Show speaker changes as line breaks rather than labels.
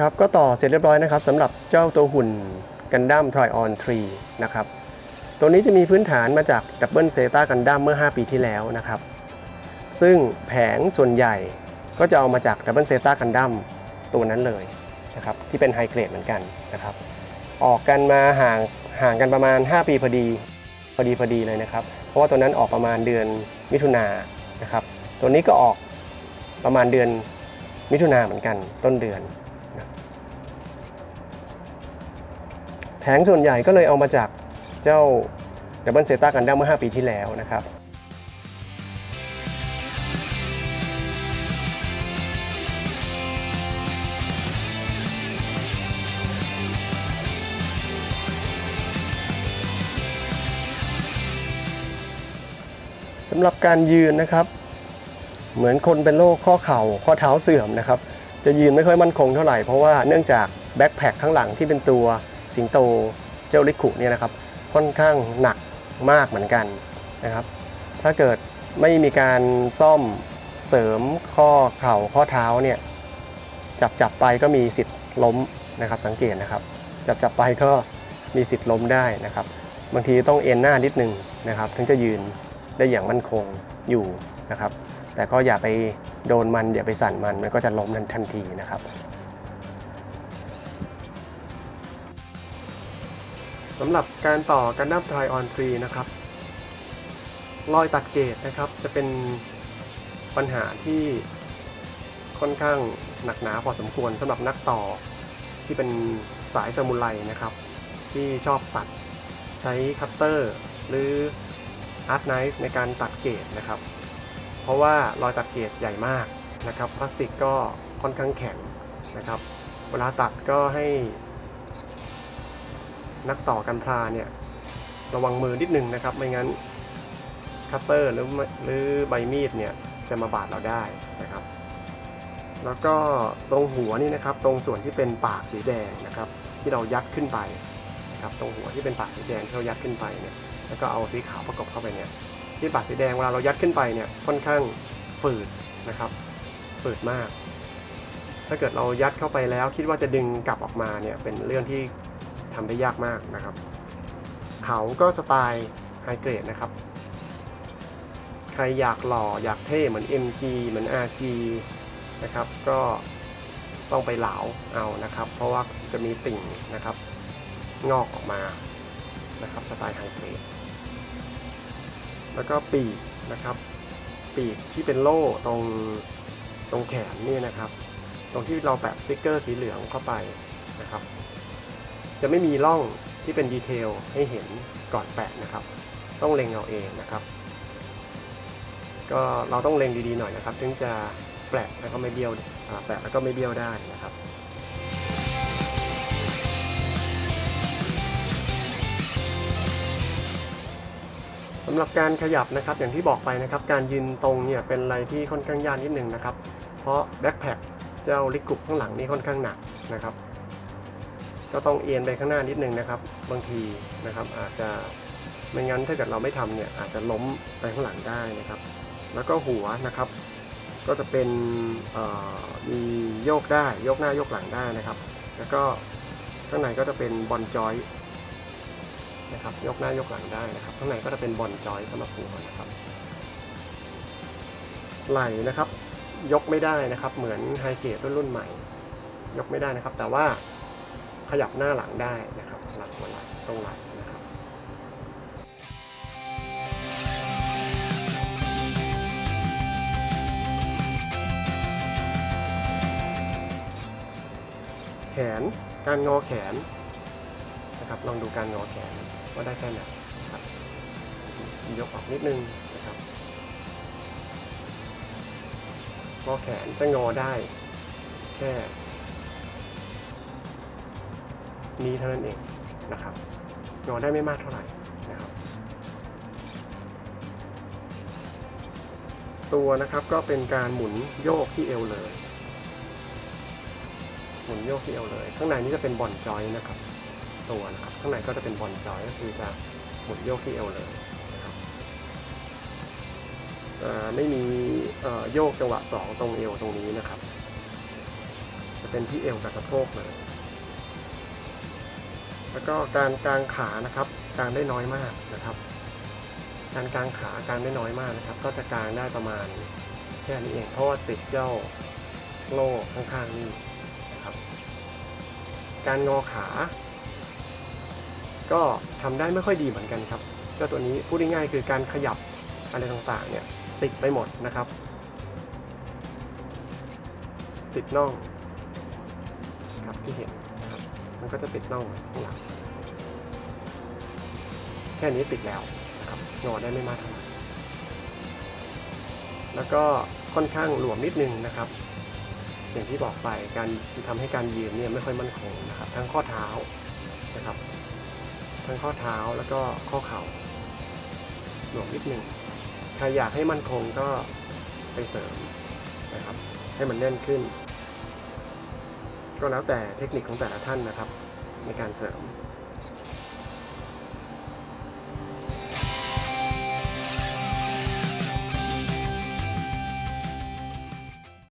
ครับก็ต่อเสร็จเรียบร้อยนะครับสำหรับเจ้าตัวหุ่นกันดั้มทร o ออน3นะครับตัวนี้จะมีพื้นฐานมาจากดับเบิลเซตากันดั้มเมื่อ 5 ปีที่แล้วนะครับซึ่งแผงส่วนใหญ่ก็จะเอามาจากดับเบิลเซตากันดั้มตัวนั้นเลยนะครับที่เป็น High Grade เหมือนกันนะครับออกกันมาห่างห่างกันประมาณ 5 ปีพอดีพอดีพอดีเลยนะครับ เพราะว่าตัวนั้นออกประมาณเดือนมิถุนายนนะครับตัวนี้ก็ออกประมาณเดือนมิถุนาเหมือนกันต้นเดือน แผงส่วนใหญ่ก็เลยเอามาจากเจ้าดับเบิลเซต้ากันดั้มเมื่อ 5 ปีที่แล้วนะครับสำหรับการยืนนะครับ เหมือนคนเป็นโรคข้อเข่าข้อเท้าเสื่อมนะครับ จะยืนไม่ค่อยมั่นคงเท่าไหร่เพราะว่าเนื่องจากแบ็คแพคข้างหลังที่เป็นตัว สิงโตเจ้าลิคุเนี่ยนะครับค่อนข้างหนักมากเหมือนกันนะครับ ถ้าเกิดไม่มีการซ่อมเสริมข้อเข่าข้อเท้าเนี่ยจับจับไปก็มีสิทธิ์ล้มนะครับสังเกตนะครับ จับจับไปก็มีสิทธิ์ล้มได้นะครับ บางทีต้องเอ็นหน้านิดนึงนะครับ ถึงจะยืนได้อย่างมั่นคงอยู่นะครับ แต่ก็อย่าไปโดนมันอย่าไปสั่นมันมันก็จะล้มทันทันทีนะครับ สำหรับการต่อกันดั้มทร o ออนฟรีนะครับ รอยตัดเกตนะครับ จะเป็นปัญหาที่ค่อนข้างหนักหนาพอสมควรสำหรับนักต่อที่เป็นสายซามูไรนะครับ ที่ชอบตัดใช้คัตเตอร์หรือ art knife ในการตัด gate นะครับ เพราะว่ารอยตัด gate ใหญ่มากนะครับ พลาสติกก็ค่อนข้างแข็งนะครับ เวลาตัดก็ให้ นักต่อกันพลาเนี่ยระวังมือนิดนึงนะครับ ไม่งั้นคัตเตอร์หรือหรือใบมีดเนี่ยจะมาบาดเราได้นะครับ แล้วก็ตรงหัวนี่นะครับ ตรงส่วนที่เป็นปากสีแดงนะครับ ที่เรายัดขึ้นไปนะครับตรงหัวที่เป็นปากสีแดงที่เรายัดขึ้นไปเนี่ยแล้วก็เอาสีขาวประกบเข้าไปเนี่ยที่ปากสีแดงเวลาเรายัดขึ้นไปเนี่ยค่อนข้างฝืดนะครับฝืดมาก ถ้าเกิดเรายัดเข้าไปแล้วคิดว่าจะดึงกลับออกมาเนี่ยเป็นเรื่องที่ ทำได้ยากมากนะครับ เขาก็สไตล์ไฮเกรดนะครับ ใครอยากหล่ออยากเท่เหมือน MG เหมือน RG นะครับ ก็ต้องไปเหลาเอานะครับ เพราะว่าจะมีติ่งนะครับ งอกออกมานะครับสไตล์ High Grade แล้วก็ปีกนะครับ ปีกที่เป็นโล่ตรงตรงแขนนี่นะครับ ตรงที่เราแปะสติ๊กเกอร์สีเหลืองเข้าไปนะครับ จะไม่มีร่องที่เป็น detail ให้เห็นก่อนแปะนะครับ ต้องเล็งเอาเองนะครับ ก็เราต้องเล็งดีๆหน่อยนะครับ ถึงจะแปะแล้วก็ไม่เบี้ยวแปะแล้วก็ไม่เบี้ยวได้นะครับสำหรับการขยับนะครับอย่างที่บอกไปนะครับ การยืนตรงเนี่ยเป็นอะไรที่ค่อนข้างยากนิดนึงนะครับ เพราะแบ็คแพคเจ้าลิกุบข้างหลังนี่ค่อนข้างหนักนะครับ ก็ต้องเอียนไปข้างหน้านิดนึงนะครับ บางทีนะครับอาจจะไม่งั้นถ้าเกิดเราไม่ทำเนี่ยอาจจะล้มไปข้างหลังได้นะครับ แล้วก็หัวนะครับ ก็จะเป็นมีโยกได้โยกหน้าโยกหลังได้นะครับ แล้วก็ข้างในก็จะเป็นบอลจอยนะครับยกหน้ายกหลังได้นะครับ ข้างในก็จะเป็นบอลจอยสำหรับหัวนะครับ ไหล่นะครับ ยกไม่ได้นะครับ เหมือนไฮเกรดรุ่นรุ่นใหม่ ยกไม่ได้นะครับ แต่ว่า ขยับหน้าหลังได้นะครับหลังหัวไหล่ตรงไหล่นะครับแขนการงอแขนนะครับลองดูการงอแขนว่าได้แค่ไหนครับยกออกนิดนึงนะครับงอแขนจะงอได้แค่ นี้เท่านั้นเองนะครับงอได้ไม่มากเท่าไหร่นะครับตัวนะครับก็เป็นการหมุนโยกที่เอวเลย หมุนโยกที่เอวเลย ข้างในนี้จะเป็นบอลจอยนะครับ ตัวนะครับข้างในก็จะเป็นบอลจอยก็คือจะหมุนโยกที่เอวเลยนะครับไม่มีโยกจังหวะสองตรงเอวตรงนี้นะครับ จะเป็นที่เอวกับสะโพกเลย แล้วก็การกลางขานะครับกางได้น้อยมากนะครับ การกลางขากางได้น้อยมากนะครับ ก็จะกลางได้ประมาณแค่นี้เองเพราะว่าติดเจ้าโล่ข้างๆนี่นะครับ การงอขา ก็ทำได้ไม่ค่อยดีเหมือนกันครับเจ้าตัวนี้พูดง่ายๆคือการขยับอะไรต่างๆเนี่ยติดไปหมดนะครับ ติดน่องครับที่เห็น มันก็จะติดน่องข้างหลังแค่นี้ติดแล้วนะครับงอได้ไม่มากเท่าไหร่แล้วก็ค่อนข้างหลวมนิดนึงนะครับ อย่างที่บอกไปการทำให้การยืนเนี่ยไม่ค่อยมั่นคงนะครับ ทั้งข้อเท้านะครับ ทั้งข้อเท้าแล้วก็ข้อเข่าหลวมนิดนึงใครอยากให้มั่นคงก็ไปเสริมนะครับ ให้มันแน่นขึ้น ก็แล้วแต่เทคนิคของแต่ละท่านนะครับในการเสริม